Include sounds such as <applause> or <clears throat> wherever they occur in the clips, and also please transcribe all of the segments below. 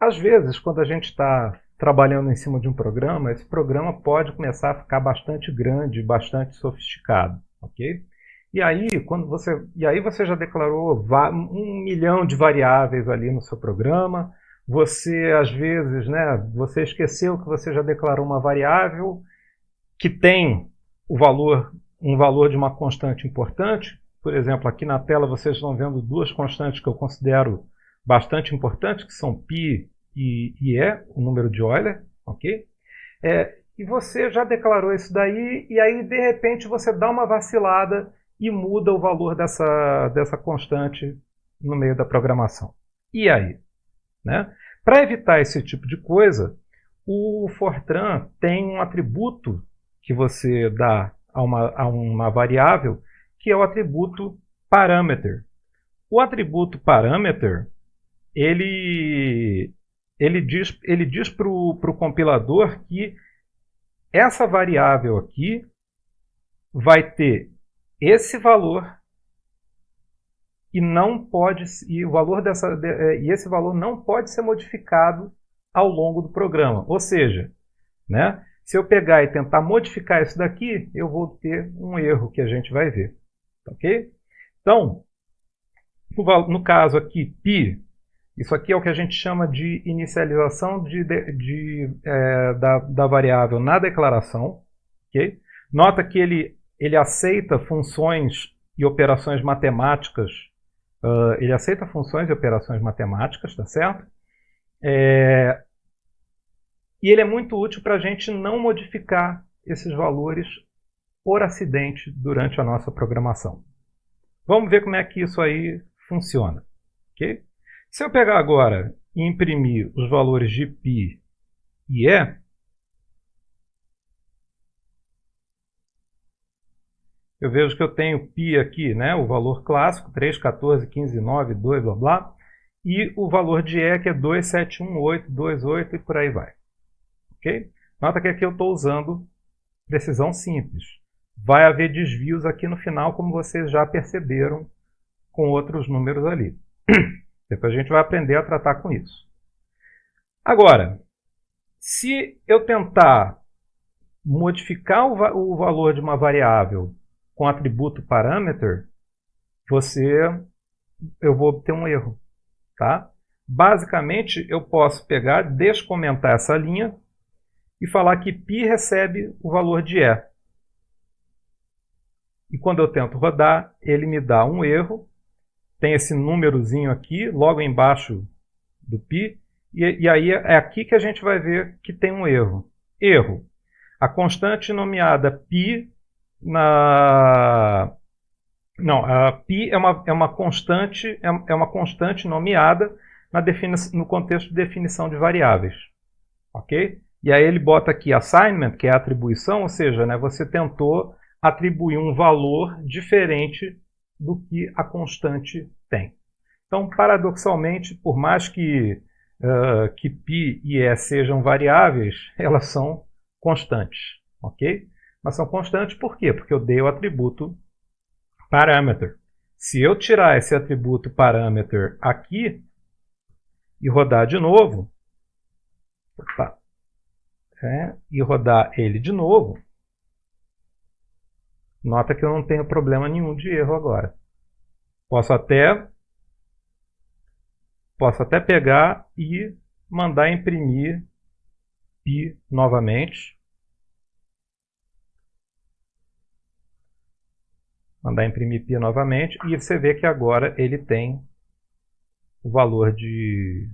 às vezes, quando a gente está trabalhando em cima de um programa, esse programa pode começar a ficar bastante grande, bastante sofisticado, ok? E aí, quando você, e aí você já declarou um milhão de variáveis ali no seu programa, você às vezes, né, você esqueceu que você já declarou uma variável que tem o valor, um valor de uma constante importante. Por exemplo, aqui na tela vocês estão vendo duas constantes que eu considero bastante importantes, que são π e, e o número de Euler, ok? É, e você já declarou isso daí, e aí de repente você dá uma vacilada e muda o valor dessa, dessa constante no meio da programação. E aí? Né? Para evitar esse tipo de coisa, o Fortran tem um atributo que você dá a uma, a uma variável, que é o atributo parameter. O atributo parameter, ele, ele diz, ele diz para o compilador que essa variável aqui vai ter esse valor e não pode e o valor dessa é, e esse valor não pode ser modificado ao longo do programa. Ou seja, né, se eu pegar e tentar modificar isso daqui, eu vou ter um erro que a gente vai ver. Ok? Então, no caso aqui, π, isso aqui é o que a gente chama de inicialização de, de, de é, da, da variável na declaração. Okay? Nota que ele, ele aceita funções e operações matemáticas. Uh, ele aceita funções e operações matemáticas, tá certo? É, e ele é muito útil para a gente não modificar esses valores por acidente durante a nossa programação. Vamos ver como é que isso aí funciona. Okay? Se eu pegar agora e imprimir os valores de π e e, eu vejo que eu tenho π aqui, né, o valor clássico, 3, 14, 15, 9, 2, blá blá, e o valor de e que é 2, 7, 1, 8, 2, 8 e por aí vai. Ok? Nota que aqui eu estou usando precisão simples. Vai haver desvios aqui no final, como vocês já perceberam com outros números ali. <clears throat> Depois a gente vai aprender a tratar com isso. Agora, se eu tentar modificar o, va o valor de uma variável com atributo parameter, você, eu vou ter um erro. Tá? Basicamente, eu posso pegar, descomentar essa linha e falar que π recebe o valor de E. E quando eu tento rodar, ele me dá um erro Tem esse númerozinho aqui, logo embaixo do π. E, e aí é aqui que a gente vai ver que tem um erro. Erro. A constante nomeada π na... Não, a π é uma, é uma constante é, é uma constante nomeada na no contexto de definição de variáveis. Ok? E aí ele bota aqui assignment, que é atribuição, ou seja, né, você tentou atribuir um valor diferente do que a constante tem. Então, paradoxalmente, por mais que, uh, que π e e sejam variáveis, <laughs> elas são constantes. ok? Mas são constantes por quê? Porque eu dei o atributo parameter. Se eu tirar esse atributo parameter aqui e rodar de novo, opa, né, e rodar ele de novo, nota que eu não tenho problema nenhum de erro agora. Posso até, posso até pegar e mandar imprimir pi novamente. Mandar imprimir pi novamente e você vê que agora ele tem o valor de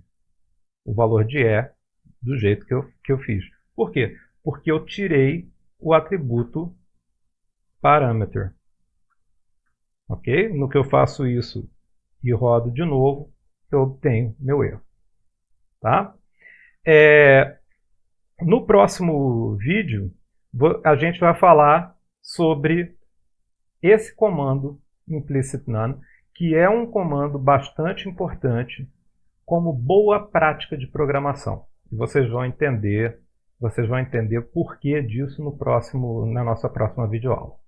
o valor de E do jeito que eu, que eu fiz. Por quê? Porque eu tirei o atributo parameter. Ok? No que eu faço isso e rodo de novo, eu obtenho meu erro. Tá? É, no próximo vídeo, a gente vai falar sobre esse comando implicit none, que é um comando bastante importante como boa prática de programação. E vocês vão entender vocês vão entender o porquê disso no próximo, na nossa próxima videoaula.